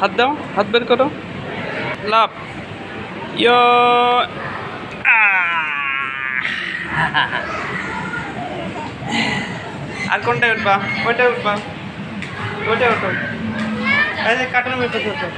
হাত দাও, হাত বের করো। লাভ ইয়ো। আর কোনটায় উঠবা? ওইটায় উঠবা। ওইটায় উঠো এই যে কাটানো মেপে উঠো চলো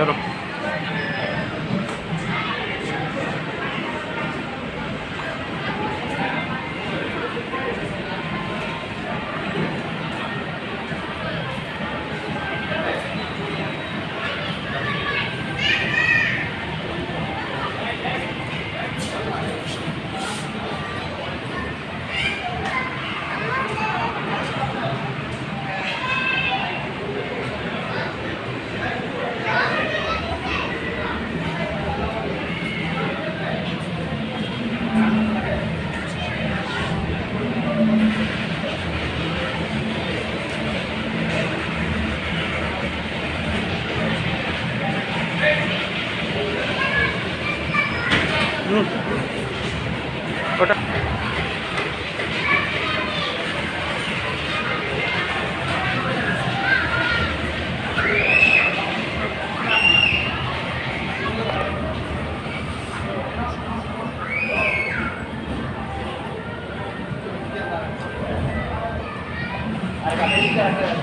Pero Arcapélica de las